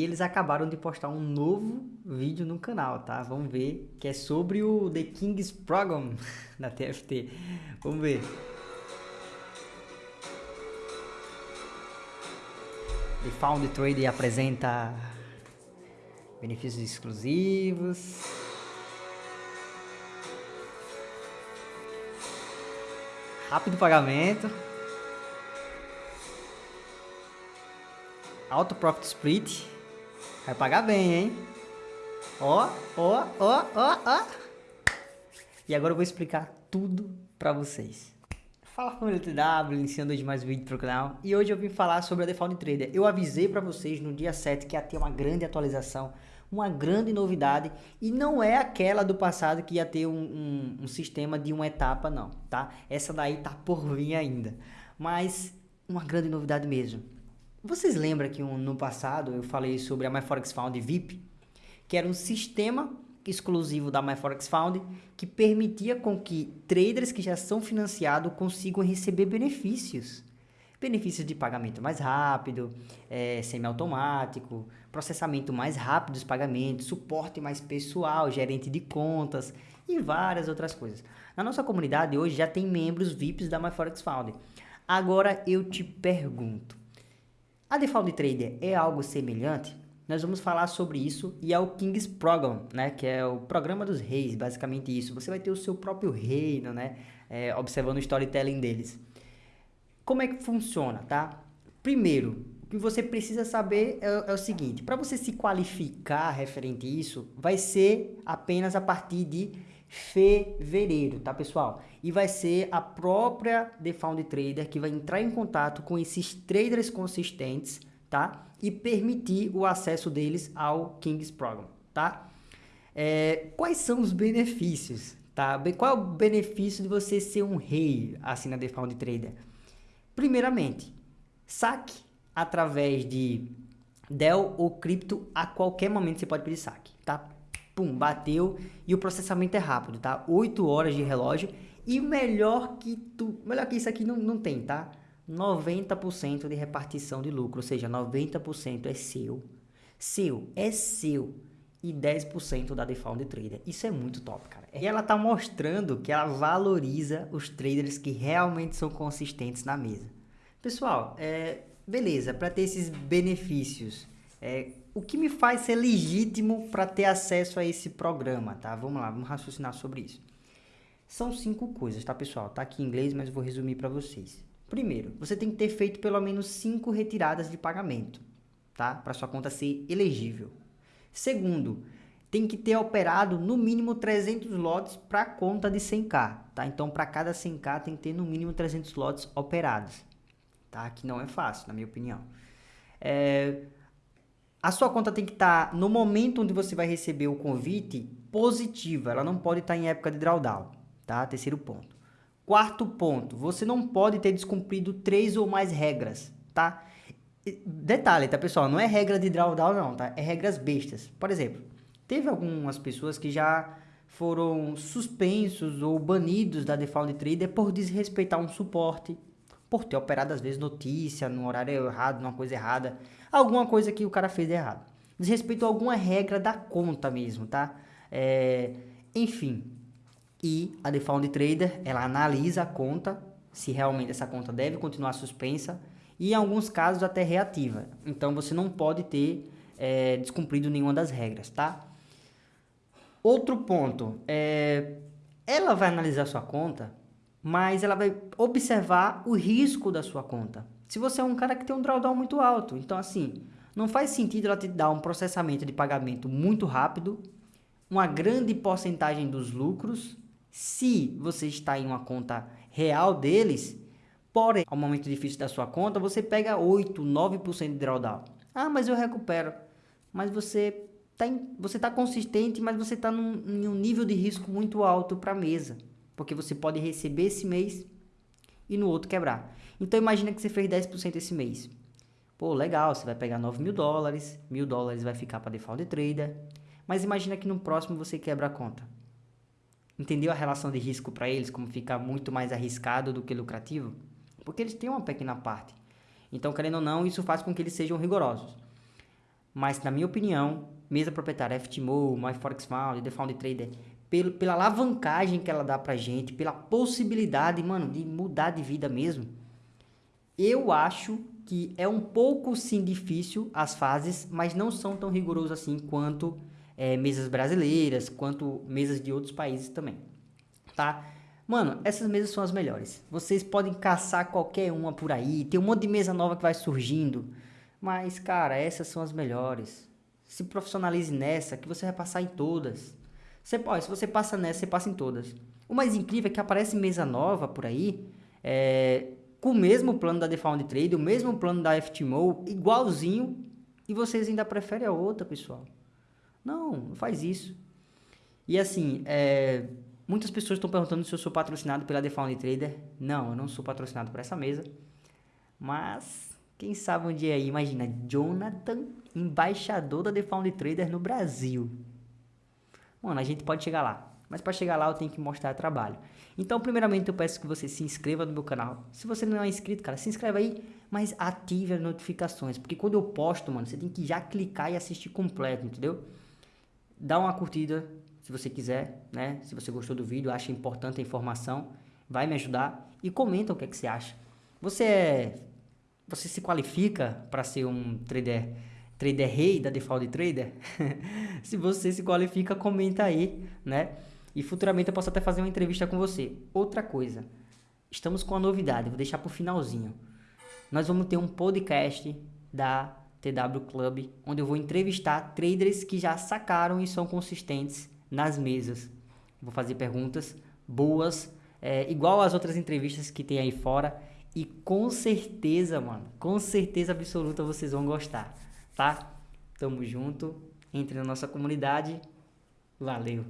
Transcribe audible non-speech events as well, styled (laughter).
E eles acabaram de postar um novo vídeo no canal, tá? Vamos ver, que é sobre o The King's Program (laughs) da TFT. Vamos ver. The Found Trade apresenta benefícios exclusivos. Rápido pagamento. Auto Profit Split. Vai pagar bem, hein? Ó, ó, ó, ó, ó. E agora eu vou explicar tudo pra vocês. Fala família TW, iniciando hoje mais um vídeo pro canal. E hoje eu vim falar sobre a Default Trader. Eu avisei pra vocês no dia 7 que ia ter uma grande atualização, uma grande novidade. E não é aquela do passado que ia ter um, um, um sistema de uma etapa, não, tá? Essa daí tá por vir ainda. Mas uma grande novidade mesmo. Vocês lembram que no passado eu falei sobre a MyForex Found VIP? Que era um sistema exclusivo da MyForex Found que permitia com que traders que já são financiados consigam receber benefícios. Benefícios de pagamento mais rápido, é, semiautomático, processamento mais rápido dos pagamentos, suporte mais pessoal, gerente de contas e várias outras coisas. Na nossa comunidade hoje já tem membros VIPs da MyForex Found. Agora eu te pergunto, a Default Trader é algo semelhante? Nós vamos falar sobre isso e é o King's Program, né? Que é o programa dos reis, basicamente isso. Você vai ter o seu próprio reino, né? É, observando o storytelling deles. Como é que funciona, tá? Primeiro, o que você precisa saber é, é o seguinte. Para você se qualificar referente a isso, vai ser apenas a partir de fevereiro, tá pessoal? E vai ser a própria The Found Trader que vai entrar em contato com esses traders consistentes, tá? E permitir o acesso deles ao King's Program, tá? É, quais são os benefícios, tá? Qual é o benefício de você ser um rei assim na The Found Trader? Primeiramente, saque através de Dell ou cripto a qualquer momento você pode pedir saque, tá? Pum, bateu e o processamento é rápido, tá? 8 horas de relógio e melhor que tu, melhor que isso aqui não, não tem, tá? 90% de repartição de lucro, ou seja, 90% é seu. Seu, é seu. E 10% da Default Trader. Isso é muito top, cara. E ela tá mostrando que ela valoriza os traders que realmente são consistentes na mesa. Pessoal, é, beleza, para ter esses benefícios, é, o que me faz ser legítimo para ter acesso a esse programa, tá? Vamos lá, vamos raciocinar sobre isso. São cinco coisas, tá, pessoal? Tá aqui em inglês, mas vou resumir para vocês. Primeiro, você tem que ter feito pelo menos cinco retiradas de pagamento, tá? Para sua conta ser elegível. Segundo, tem que ter operado no mínimo 300 lotes para conta de 100k, tá? Então, para cada 100k tem que ter no mínimo 300 lotes operados, tá? Que não é fácil, na minha opinião. É, a sua conta tem que estar, tá, no momento onde você vai receber o convite, positiva. Ela não pode estar tá em época de drawdown, tá? Terceiro ponto. Quarto ponto, você não pode ter descumprido três ou mais regras, tá? Detalhe, tá, pessoal? Não é regra de drawdown, não, tá? É regras bestas. Por exemplo, teve algumas pessoas que já foram suspensos ou banidos da Default Trader por desrespeitar um suporte, por ter operado às vezes notícia no horário errado, numa coisa errada, alguma coisa que o cara fez errado. Desrespeito a alguma regra da conta mesmo, tá? É, enfim, e a Default Trader, ela analisa a conta, se realmente essa conta deve continuar suspensa, e em alguns casos até reativa. Então você não pode ter é, descumprido nenhuma das regras, tá? Outro ponto, é, ela vai analisar sua conta mas ela vai observar o risco da sua conta. Se você é um cara que tem um drawdown muito alto, então assim, não faz sentido ela te dar um processamento de pagamento muito rápido, uma grande porcentagem dos lucros, se você está em uma conta real deles, porém, ao momento difícil da sua conta, você pega 8, 9% de drawdown. Ah, mas eu recupero. Mas você está você tá consistente, mas você está em um nível de risco muito alto para a mesa porque você pode receber esse mês e no outro quebrar. Então imagina que você fez 10% esse mês. Pô, legal, você vai pegar 9 mil dólares, mil dólares vai ficar para default trader, mas imagina que no próximo você quebra a conta. Entendeu a relação de risco para eles, como fica muito mais arriscado do que lucrativo? Porque eles têm uma pequena parte. Então, querendo ou não, isso faz com que eles sejam rigorosos. Mas, na minha opinião, mesa proprietária, FTMO, MyForexFound, The Trader, pelo, pela alavancagem que ela dá pra gente, pela possibilidade, mano, de mudar de vida mesmo, eu acho que é um pouco sim difícil as fases, mas não são tão rigorosos assim quanto é, mesas brasileiras, quanto mesas de outros países também, tá? Mano, essas mesas são as melhores. Vocês podem caçar qualquer uma por aí, tem um monte de mesa nova que vai surgindo, mas, cara, essas são as melhores. Se profissionalize nessa, que você vai passar em todas. Você se você passa nessa, você passa em todas. O mais incrível é que aparece mesa nova por aí, é, com o mesmo plano da Defound Trade, o mesmo plano da FTMO, igualzinho, e vocês ainda preferem a outra, pessoal. Não, não faz isso. E assim, é, muitas pessoas estão perguntando se eu sou patrocinado pela Defound Trader. Não, eu não sou patrocinado por essa mesa. Mas, quem sabe um dia aí, imagina, Jonathan, embaixador da Defound Trader no Brasil. Mano, a gente pode chegar lá. Mas para chegar lá eu tenho que mostrar trabalho. Então, primeiramente, eu peço que você se inscreva no meu canal. Se você não é inscrito, cara, se inscreva aí, mas ative as notificações. Porque quando eu posto, mano, você tem que já clicar e assistir completo, entendeu? Dá uma curtida, se você quiser, né? Se você gostou do vídeo, acha importante a informação, vai me ajudar. E comenta o que, é que você acha. Você é... Você se qualifica para ser um trader trader rei da default trader? (laughs) se você se qualifica, comenta aí, né? E futuramente eu posso até fazer uma entrevista com você. Outra coisa, estamos com uma novidade, vou deixar para o finalzinho. Nós vamos ter um podcast da TW Club, onde eu vou entrevistar traders que já sacaram e são consistentes nas mesas. Vou fazer perguntas boas, é, igual as outras entrevistas que tem aí fora. E com certeza, mano, com certeza absoluta vocês vão gostar, tá? Tamo junto, entre na nossa comunidade. Valeu!